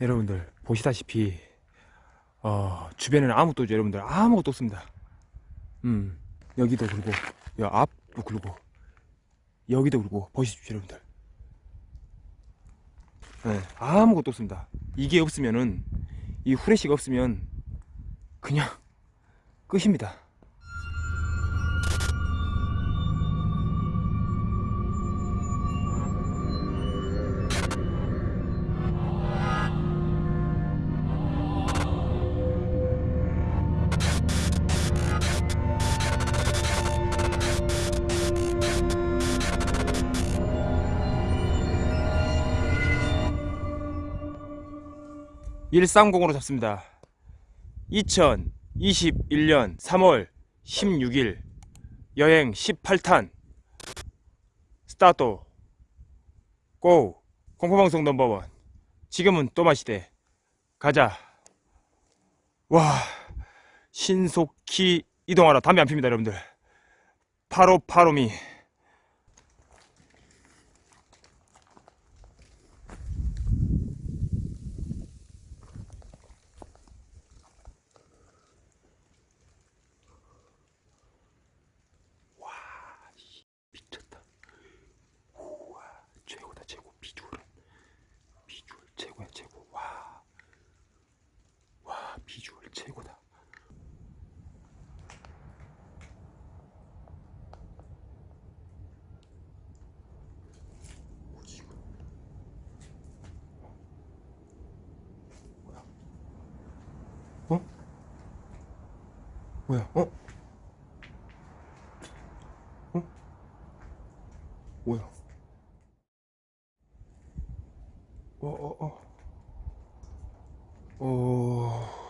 여러분들 보시다시피 어, 주변에는 아무것도 없죠. 여러분들 아무것도 없습니다. 음 여기도 그리고 여 앞도 그리고 여기도 그리고 보십시오 여러분들. 네, 아무것도 없습니다. 이게 없으면은 이 후레쉬가 없으면 그냥 끝입니다 일삼공으로 잡습니다. 2021년 3월 16일 여행 18탄. 스타트. 고. 공포방송 넘버원. 지금은 또 마시대. 가자. 와. 신속히 이동하라. 담배 안 핍니다 여러분들. 파로파로미 미쳤다 우와 최고다 최고 비주얼은 비주얼 최고야 최고 와. 와 비주얼 최고다 뭐지 이거 뭐야 어? 뭐야 어? 뭐야? 어, 어, 어. 어.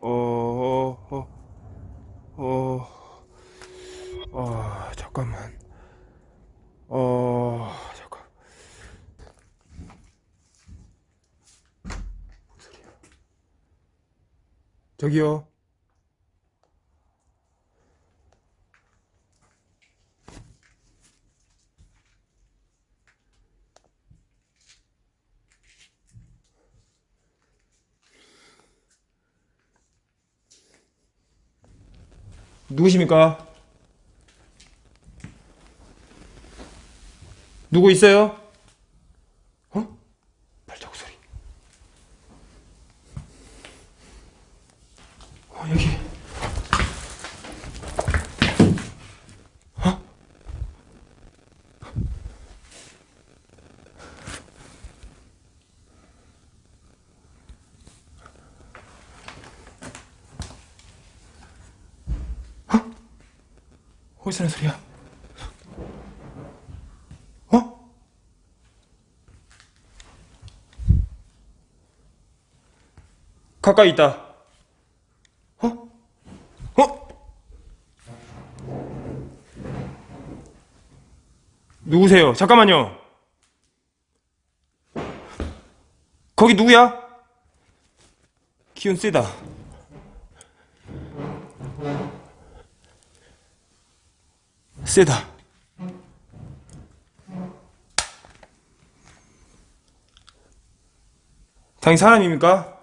어, 어, 어. 어, 잠깐만. 어, 잠깐. 저기요. 누구십니까? 누구 있어요? 어? 발자국 소리. 어, 여기. 어? 어디서 나는 소리야? 어? 가까이 있다. 어? 어? 누구세요? 잠깐만요. 거기 누구야? 기운 세다. 세다. 당신 사람입니까?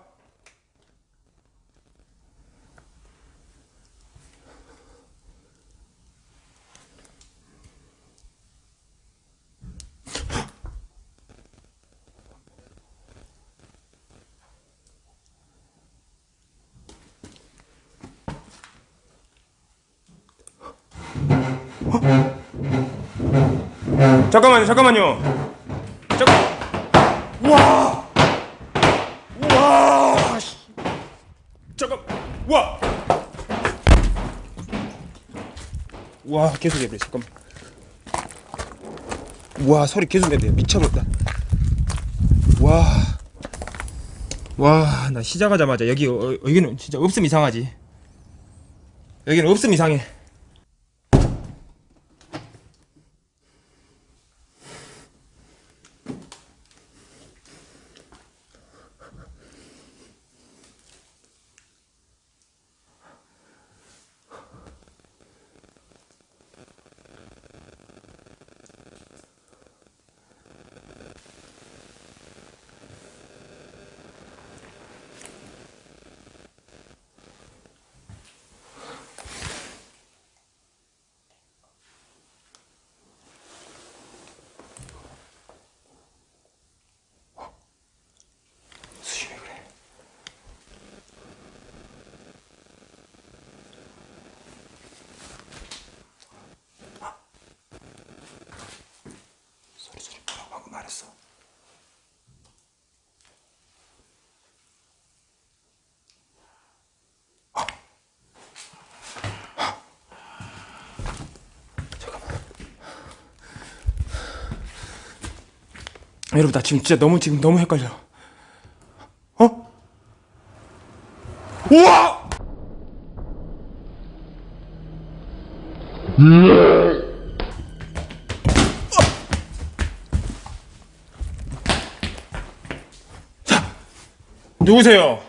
잠깐만요, 잠깐만요. 잠깐. 와. 와. 씨. 잠깐. 와. 와, 계속 해버려. 잠깐만. 와, 소리 계속 내네. 미쳐버렸다. 와. 와, 나 시작하자마자 여기 어, 여기는 진짜 없음 이상하지. 여기는 없음 이상해. 여러분 나 지금 진짜 너무 지금 너무 헷갈려. 어? 우와! 자, 누구세요?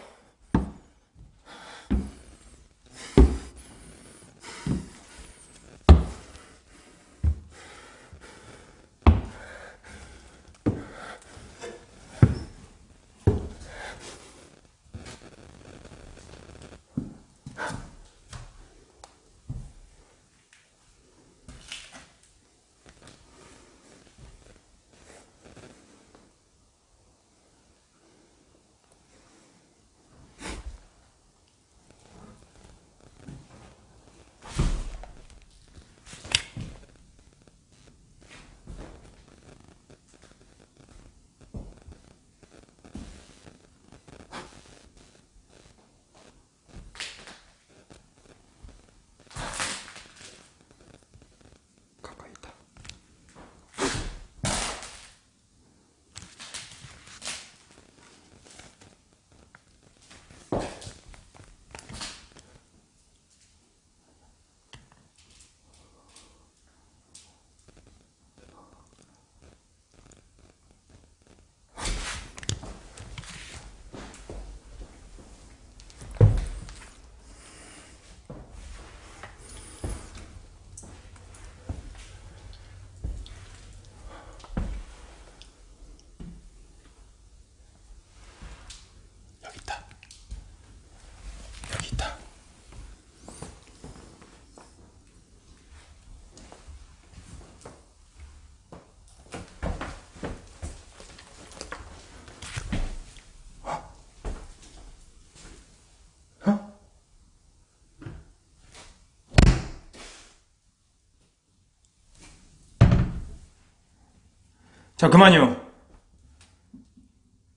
자, 그만요.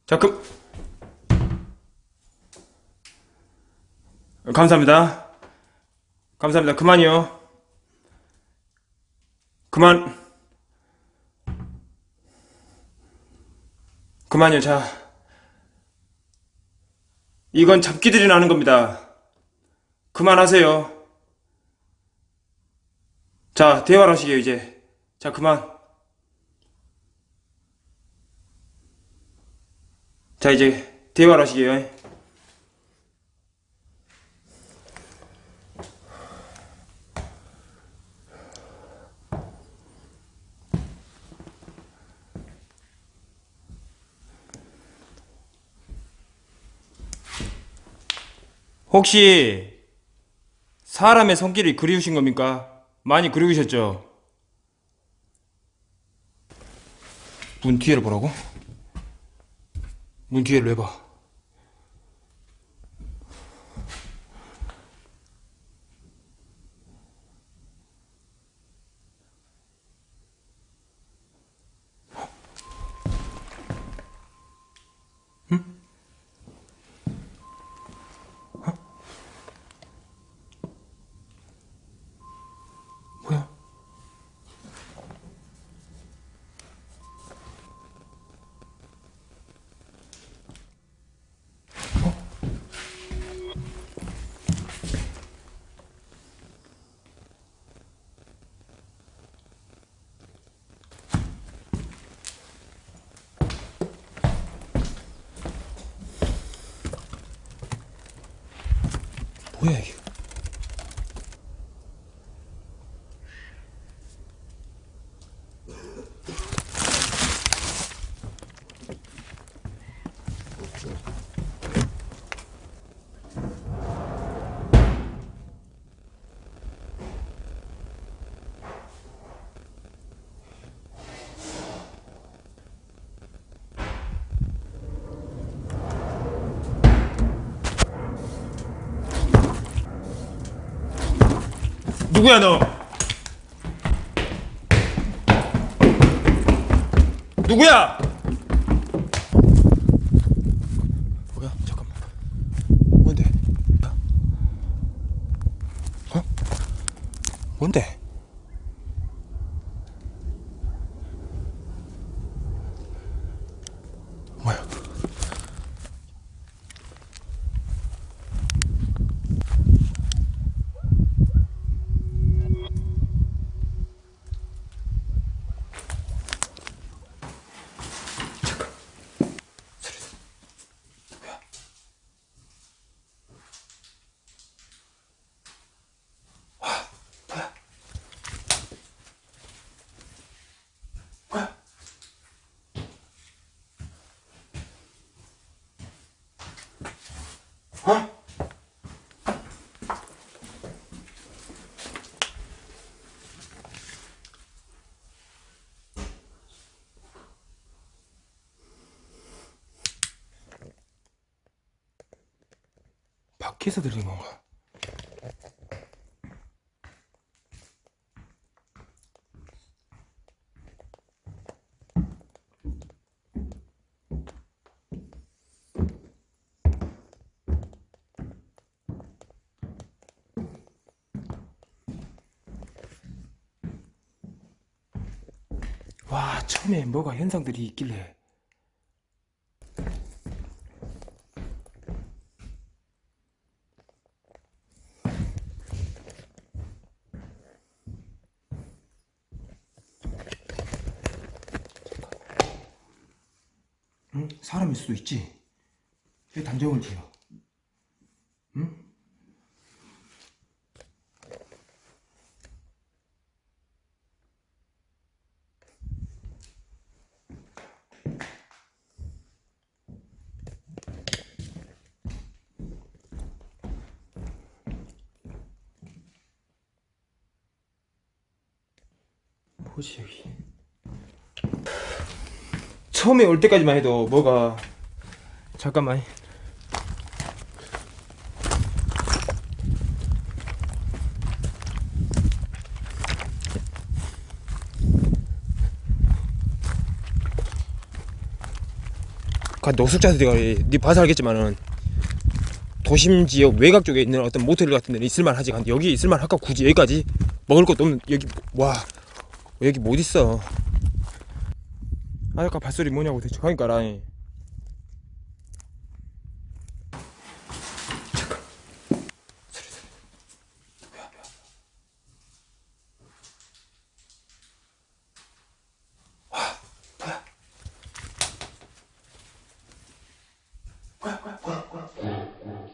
자, 그, 감사합니다. 감사합니다. 그만이요. 그만. 그만요. 자. 이건 잡기들이 나는 겁니다. 그만하세요. 자, 대화를 하시게요, 이제. 자, 그만. 자, 이제 대화를 하시게요. 혹시 사람의 손길이 그리우신 겁니까? 많이 그리우셨죠? 문 뒤에를 보라고? 문 뒤에를 왜 뭐 누구야 너? 누구야? 뭐야? 잠깐만. 뭔데? 어? 뭔데? 밖에서 들린 건가? 와, 처음에 뭐가 현상들이 있길래. 응? 사람일 수도 있지. 왜 단정을 지어? 응? 뭐지 여기? 처음에 올 때까지만 해도 뭐가 잠깐만. 가 노숙자들이 네 봐서 알겠지만은 도심 지역 외곽 쪽에 있는 어떤 모텔 같은 데는 있을만 하지. 근데 여기 있을만 할까? 굳이 여기까지? 먹을 것도 없는 여기 와 여기 못 있어 아 아까 발소리 뭐냐고 대충 하니까 라니 잠깐 소리 소리 뭐야 뭐야 와 뭐야 뭐야 뭐야 뭐야 뭐야